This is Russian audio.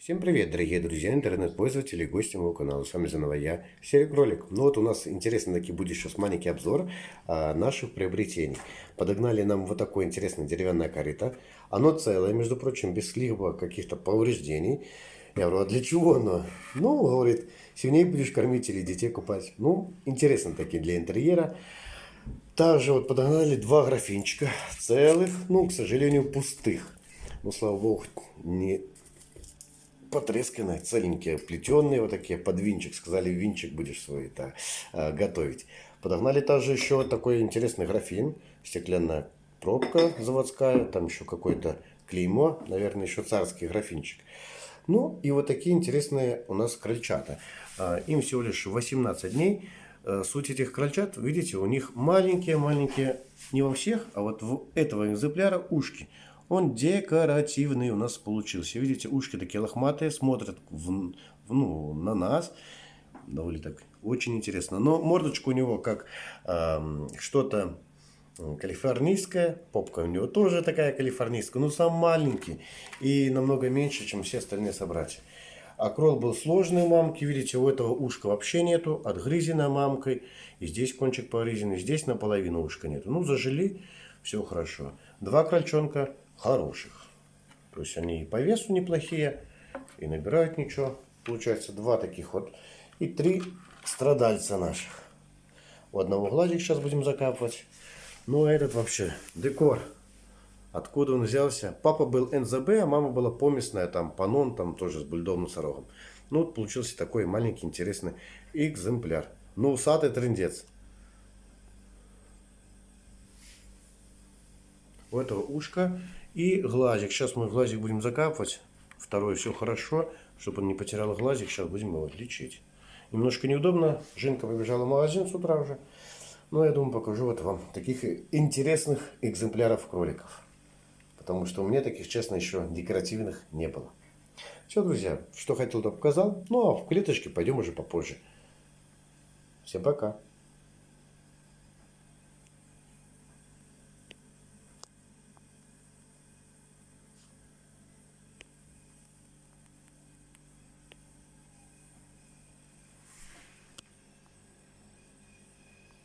Всем привет, дорогие друзья, интернет-пользователи и гости моего канала. С вами заново я, Серик Ролик. Ну вот у нас интересный таки будет сейчас маленький обзор а, наших приобретений. Подогнали нам вот такое интересное деревянное корыто. Оно целое, между прочим, без либо каких-то повреждений. Я говорю, а для чего оно? Ну, говорит, сильнее будешь кормить или детей купать. Ну, интересно такие для интерьера. Также вот подогнали два графинчика целых, ну, к сожалению, пустых. Ну, слава богу, не потресканные, целенькие, плетеные, вот такие, под винчик. Сказали, винчик будешь свой это, э, готовить. Подогнали также еще такой интересный графин, стеклянная пробка заводская, там еще какое-то клеймо, наверное, еще царский графинчик. Ну и вот такие интересные у нас крольчата. А, им всего лишь 18 дней. Э, суть этих крольчат, видите, у них маленькие-маленькие, не во всех, а вот в этого экземпляра ушки. Он декоративный у нас получился. Видите, ушки такие лохматые, смотрят в, в, ну, на нас. Довольно так очень интересно. Но мордочка у него как э, что-то калифорнийская. Попка у него тоже такая калифорнийская. Но сам маленький и намного меньше, чем все остальные собратья. А крол был сложный у мамки. Видите, у этого ушка вообще нету. Отгрызено мамкой. И здесь кончик погрызенный. Здесь наполовину ушка нету. Ну, зажили. Все хорошо. Два крольчонка хороших. То есть они и по весу неплохие, и набирают ничего. Получается два таких вот. И три страдальца наших. У одного глазик сейчас будем закапывать. Ну а этот вообще декор. Откуда он взялся? Папа был НЗБ, а мама была поместная, там панон, там тоже с бульдовым носорогом. Ну вот получился такой маленький интересный экземпляр. Ну усатый трендец. У этого ушка и глазик. Сейчас мы глазик будем закапывать. Второй все хорошо, чтобы он не потерял глазик. Сейчас будем его лечить. Немножко неудобно. Женка побежала в магазин с утра уже. Но я думаю, покажу вот вам таких интересных экземпляров кроликов. Потому что у меня таких, честно, еще декоративных не было. Все, друзья, что хотел, то показал. Ну, а в клеточке пойдем уже попозже. Всем пока.